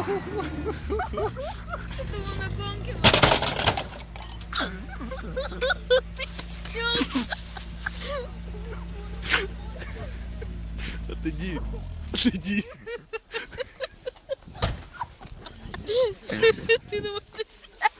Это был на гонке. Ты сел. Отойди. Отойди. Ты думаешь, все сняла?